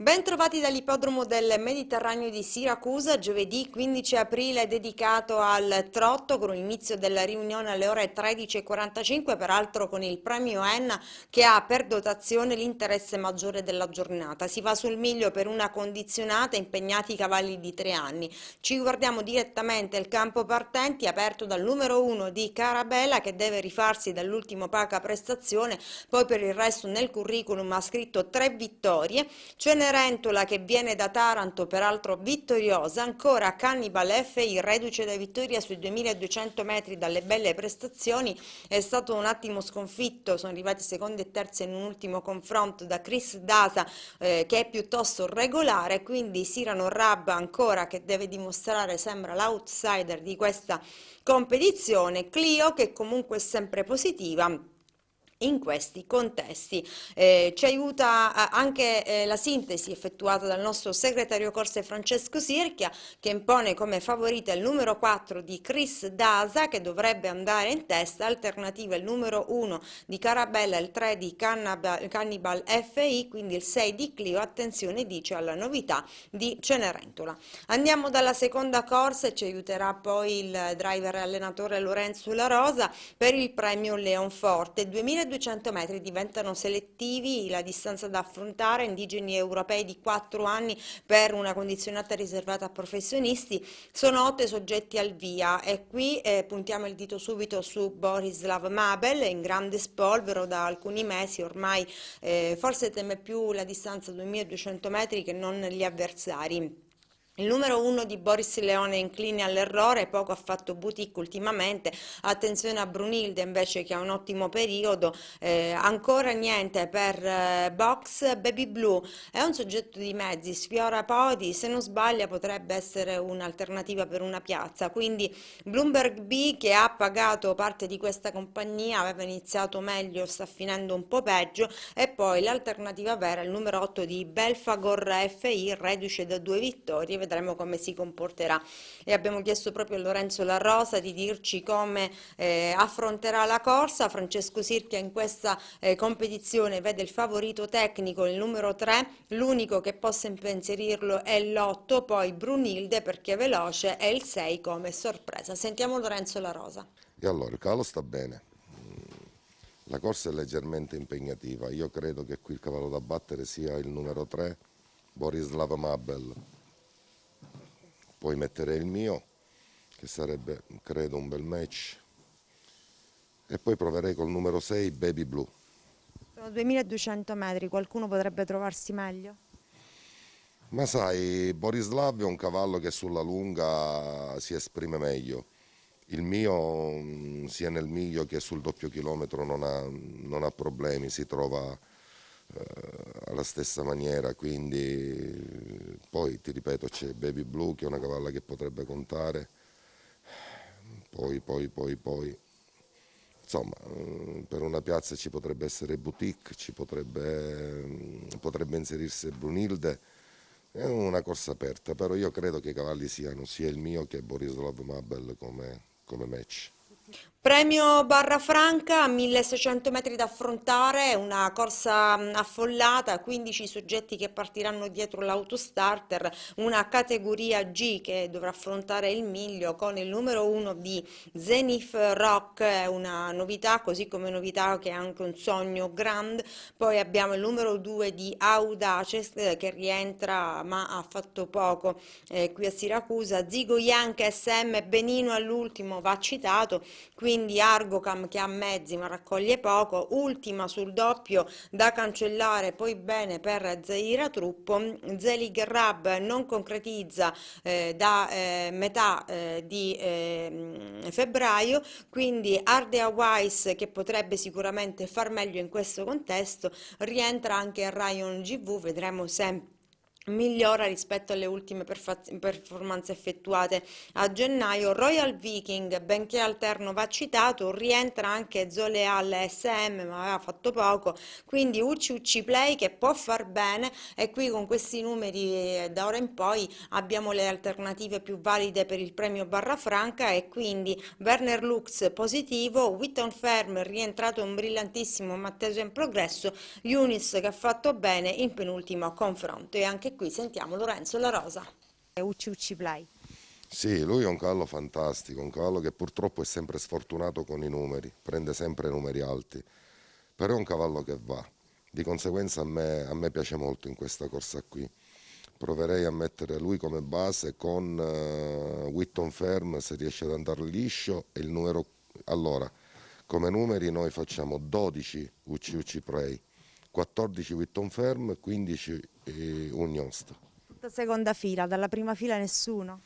Ben trovati dall'ippodromo del Mediterraneo di Siracusa, giovedì 15 aprile dedicato al trotto con l'inizio della riunione alle ore 13.45, peraltro con il premio Enna che ha per dotazione l'interesse maggiore della giornata. Si va sul miglio per una condizionata impegnati i cavalli di tre anni. Ci guardiamo direttamente il campo partenti aperto dal numero 1 di Carabella che deve rifarsi dall'ultimo paca prestazione, poi per il resto nel curriculum ha scritto tre vittorie. Ce Cenerentola che viene da Taranto, peraltro vittoriosa, ancora Cannibal FI, reduce da vittoria sui 2200 metri dalle belle prestazioni, è stato un attimo sconfitto, sono arrivati secondi e terzi in un ultimo confronto da Chris Dasa eh, che è piuttosto regolare, quindi Sirano Rabba ancora che deve dimostrare, sembra l'outsider di questa competizione, Clio che comunque è sempre positiva in questi contesti. Eh, ci aiuta eh, anche eh, la sintesi effettuata dal nostro segretario corse Francesco Sirchia che impone come favorita il numero 4 di Chris Dasa che dovrebbe andare in testa, alternativa il numero 1 di Carabella, il 3 di Cannibal, Cannibal FI, quindi il 6 di Clio, attenzione dice alla novità di Cenerentola. Andiamo dalla seconda corsa e ci aiuterà poi il driver e allenatore Lorenzo La Rosa per il premio Leonforte 2020 1200 metri diventano selettivi la distanza da affrontare, indigeni europei di 4 anni per una condizionata riservata a professionisti, sono 8 soggetti al via e qui eh, puntiamo il dito subito su Borislav Mabel in grande spolvero da alcuni mesi ormai eh, forse teme più la distanza 2200 metri che non gli avversari. Il numero uno di Boris Leone incline all'errore, poco ha fatto boutique ultimamente, attenzione a Brunilde invece che ha un ottimo periodo, eh, ancora niente per eh, Box Baby Blue, è un soggetto di mezzi, sfiora podi, se non sbaglia potrebbe essere un'alternativa per una piazza, quindi Bloomberg B che ha pagato parte di questa compagnia, aveva iniziato meglio, sta finendo un po' peggio. E poi l'alternativa vera, il numero 8 di Belfagor FI, reduce da due vittorie, vedremo come si comporterà. E abbiamo chiesto proprio a Lorenzo La Rosa di dirci come eh, affronterà la corsa, Francesco Sirchia in questa eh, competizione vede il favorito tecnico il numero 3, l'unico che possa impensierirlo è l'8, poi Brunilde perché è veloce e il 6 come sorpresa. Sentiamo Lorenzo La Rosa. E allora il cavallo sta bene, la corsa è leggermente impegnativa, io credo che qui il cavallo da battere sia il numero 3, Borislav Mabel, poi metterei il mio che sarebbe credo un bel match. E poi proverei col numero 6 Baby Blue. Sono 2200 metri qualcuno potrebbe trovarsi meglio? ma sai Borislav è un cavallo che sulla lunga si esprime meglio. Il mio mm, sia nel miglio che sul doppio chilometro non ha, non ha problemi si trova alla stessa maniera, quindi poi ti ripeto c'è Baby Blue che è una cavalla che potrebbe contare, poi, poi, poi, poi, insomma eh, per una piazza ci potrebbe essere Boutique, ci potrebbe, potrebbe inserirsi Brunilde, è una corsa aperta, però io credo che i cavalli siano sia il mio che Borislav Mabel come, come match. Premio Barra Franca, 1600 metri da affrontare, una corsa affollata, 15 soggetti che partiranno dietro l'autostarter, una categoria G che dovrà affrontare il miglio con il numero 1 di Zenith Rock, una novità, così come novità che è anche un sogno grand, poi abbiamo il numero 2 di Audaces che rientra ma ha fatto poco eh, qui a Siracusa, Zigo Yankee SM Benino all'ultimo va citato, quindi Argocam che ha mezzi ma raccoglie poco, ultima sul doppio da cancellare, poi bene per Zaira Truppo, Zelig Rab non concretizza eh, da eh, metà eh, di ehm, febbraio, quindi Ardea Weiss che potrebbe sicuramente far meglio in questo contesto, rientra anche Ryan GV, vedremo sempre migliora rispetto alle ultime performance effettuate a gennaio. Royal Viking, benché alterno va citato, rientra anche Zoleal SM, ma aveva fatto poco, quindi Ucci Play che può far bene e qui con questi numeri eh, da ora in poi abbiamo le alternative più valide per il premio Barra Franca e quindi Werner Lux positivo, Witton Ferm rientrato un brillantissimo ma atteso in progresso, Unis che ha fatto bene in penultimo confronto e anche qui sentiamo Lorenzo La Rosa. Ucci Ucci Play. Sì, lui è un cavallo fantastico, un cavallo che purtroppo è sempre sfortunato con i numeri, prende sempre numeri alti, però è un cavallo che va. Di conseguenza a me, a me piace molto in questa corsa qui. Proverei a mettere lui come base con uh, Witton Ferm se riesce ad andare liscio e il numero... Allora, come numeri noi facciamo 12 Ucci Ucci Prey, 14 Witton Ferm, 15 eh, Unionst. Seconda fila, dalla prima fila nessuno?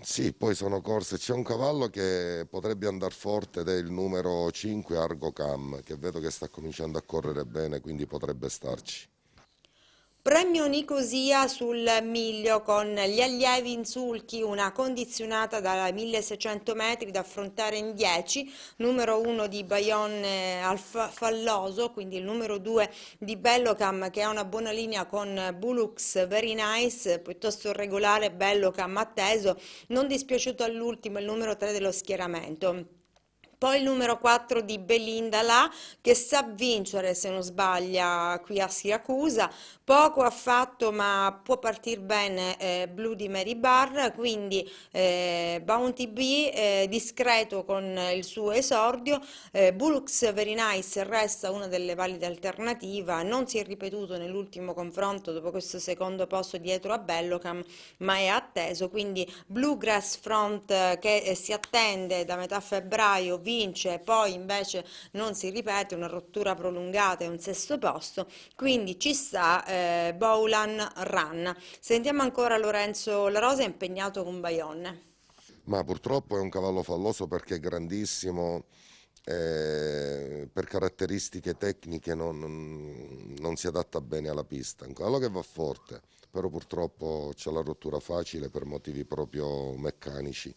Sì, poi sono corse, c'è un cavallo che potrebbe andare forte ed è il numero 5 Argo Cam, che vedo che sta cominciando a correre bene, quindi potrebbe starci. Premio Nicosia sul miglio con gli allievi in sulchi, una condizionata da 1600 metri da affrontare in 10, numero 1 di Bayonne al Falloso, quindi il numero 2 di Bellocam che ha una buona linea con Bulux Very Nice, piuttosto regolare Bellocam atteso, non dispiaciuto all'ultimo il numero 3 dello schieramento. Poi il numero 4 di Belinda là, che sa vincere se non sbaglia qui a Siracusa, poco ha fatto ma può partire bene eh, Blue di Mary Barr, quindi eh, Bounty B eh, discreto con il suo esordio, eh, Bullux Very Nice resta una delle valide alternative, non si è ripetuto nell'ultimo confronto dopo questo secondo posto dietro a Bellocam, ma è atteso, quindi Bluegrass Front eh, che eh, si attende da metà febbraio vince, poi invece non si ripete, una rottura prolungata e un sesto posto, quindi ci sta eh, Bowlan Run. Sentiamo ancora Lorenzo La Rosa impegnato con Bayonne. Ma purtroppo è un cavallo falloso perché è grandissimo, eh, per caratteristiche tecniche non, non, si adatta bene alla pista. Un cavallo che va forte, però purtroppo c'è la rottura facile per motivi proprio meccanici.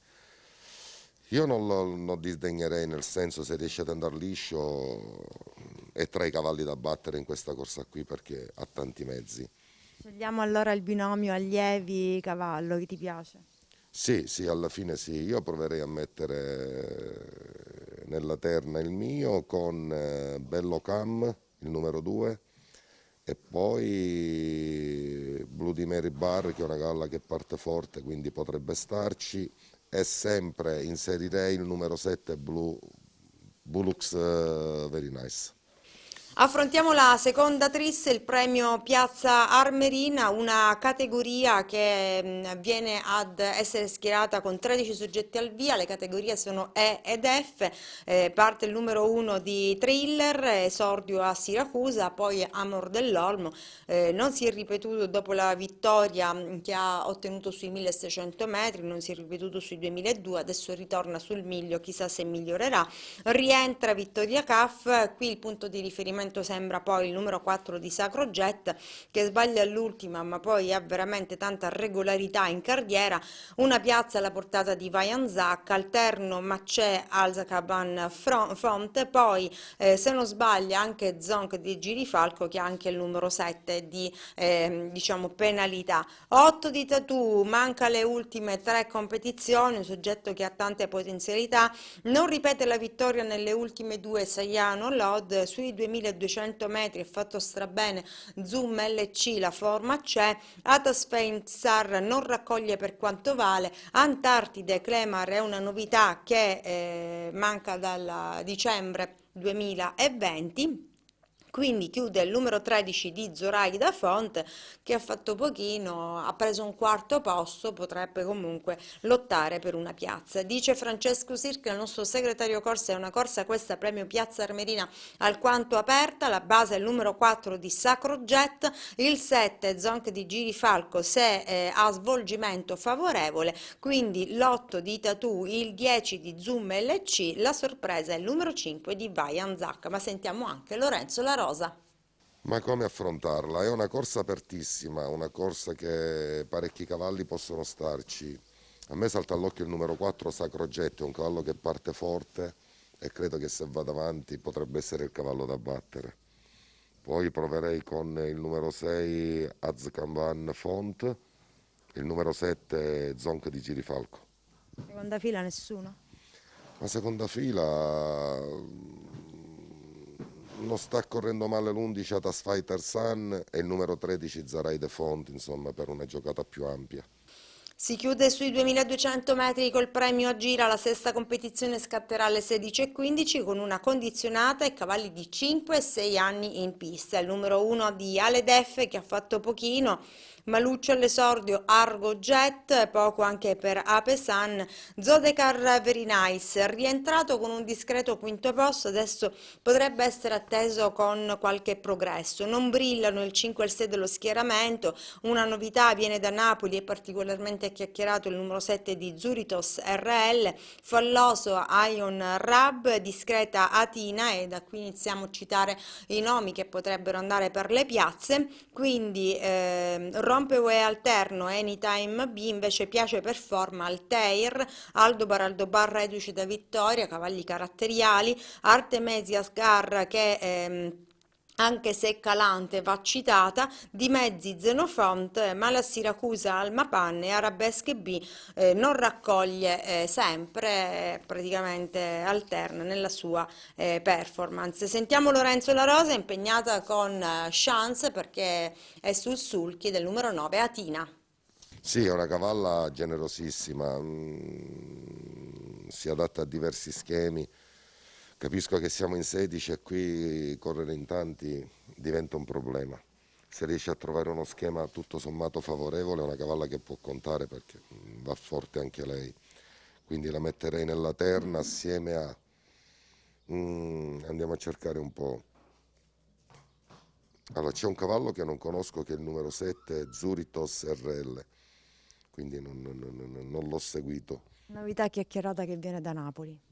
Io non lo non disdegnerei, nel senso se riesce ad andare liscio è tra i cavalli da battere in questa corsa qui perché ha tanti mezzi. Scegliamo allora il binomio allievi-cavallo, che ti piace? Sì, sì, alla fine sì. Io proverei a mettere nella terna il mio con eh, Bello Cam, il numero 2, e poi Blue di Mary Bar, che è una galla che parte forte, quindi potrebbe starci, e sempre inserirei il numero 7 Blue, Bulux uh, Very Nice. Affrontiamo la seconda tris, il premio Piazza Armerina, una categoria che viene ad essere schierata con 13 soggetti al via, le categorie sono E ed F, eh, parte il numero 1 di Thriller, esordio a Siracusa, poi Amor dell'Olmo, eh, non si è ripetuto dopo la vittoria che ha ottenuto sui 1600 metri, non si è ripetuto sui 2002, adesso ritorna sul miglio, chissà se migliorerà, rientra Vittoria Caff, qui il punto di riferimento momento sembra poi il numero 4 di Sacro Jet che sbaglia all'ultima ma poi ha veramente tanta regolarità in carriera, una piazza alla portata di Vajanzak, alterno Macè Alzacaban Font, poi eh, se non sbaglia anche Zonk di Girifalco che ha anche il numero 7 di eh, diciamo penalità. 8 di Tatu, manca le ultime tre competizioni, un soggetto che ha tante potenzialità, non ripete la vittoria nelle ultime due Saiano Lod sui 2000 1200 metri è fatto strabene, Zoom LC la forma c'è, Atasfein SAR non raccoglie per quanto vale, Antartide Clemar è una novità che eh, manca dal dicembre 2020 quindi chiude il numero 13 di Zoraida Font che ha fatto pochino, ha preso un quarto posto, potrebbe comunque lottare per una piazza. Dice Francesco Sirca, il nostro segretario corsa, è una corsa questa premio Piazza Armerina alquanto aperta, la base è il numero 4 di Sacro Jet, il 7 Zonk di Girifalco se eh, ha svolgimento favorevole, quindi l'8 di Tatu, il 10 di Zoom LC, la sorpresa è il numero 5 di Vajan Zac, ma sentiamo anche Lorenzo Larocca rosa. Ma come affrontarla? È una corsa apertissima, una corsa che parecchi cavalli possono starci. A me salta all'occhio il numero 4 Sacro Getto, un cavallo che parte forte e credo che se va davanti potrebbe essere il cavallo da battere. Poi proverei con il numero 6 Azkamban Font, il numero 7 Zonk di Girifalco. Seconda fila nessuno? La seconda fila non sta correndo male l'11 Atas Fighter Sun e il numero 13 Zarai De Font, insomma, per una giocata più ampia. Si chiude sui 2200 metri col premio a gira, la sesta competizione scatterà alle 16.15 con una condizionata e cavalli di 5 e 6 anni in pista. Il numero 1 di Ale Def che ha fatto pochino Maluccio all'esordio Argo Jet, poco anche per Apesan, Zodecar Very Nice, rientrato con un discreto quinto posto, adesso potrebbe essere atteso con qualche progresso. Non brillano il 5 e il 6 dello schieramento, una novità viene da Napoli e particolarmente chiacchierato il numero 7 di Zuritos RL, falloso Ion Rab, discreta Atina e da qui iniziamo a citare i nomi che potrebbero andare per le piazze, quindi eh, Rompeway alterno Anytime B invece piace performa Altair, Aldo Baraldo Barra reduce da Vittoria, cavalli caratteriali, Artemisia Scar che ehm, anche se calante va citata, di mezzi Xenofont, ma la Siracusa e Arabesque B eh, non raccoglie eh, sempre, eh, praticamente alterna nella sua eh, performance. Sentiamo Lorenzo La Rosa impegnata con eh, Chance perché è sul sulchi del numero 9 Atina. Sì, è una cavalla generosissima, mm, si adatta a diversi schemi Capisco che siamo in 16 e qui correre in tanti diventa un problema. Se riesce a trovare uno schema tutto sommato favorevole è una cavalla che può contare perché va forte anche lei. Quindi la metterei nella terna assieme a... Mm, andiamo a cercare un po'. Allora, c'è un cavallo che non conosco che è il numero 7, Zuritos RL, quindi non, non, non, non l'ho seguito. Novità chiacchierata che viene da Napoli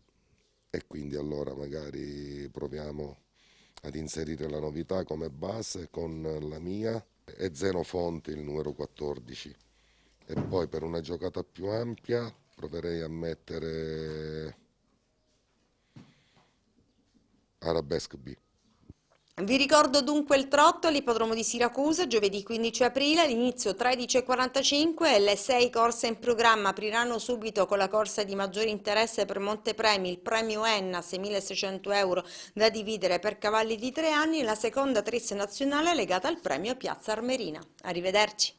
e quindi allora magari proviamo ad inserire la novità come base con la mia e Zenofonte il numero 14 e poi per una giocata più ampia proverei a mettere Arabesque B. Vi ricordo dunque il trotto all'ippodromo di Siracusa giovedì 15 aprile all'inizio 13.45 e le sei corse in programma apriranno subito con la corsa di maggiore interesse per Montepremi, il premio Enna 6.600 euro da dividere per cavalli di tre anni e la seconda tris nazionale legata al premio Piazza Armerina. Arrivederci.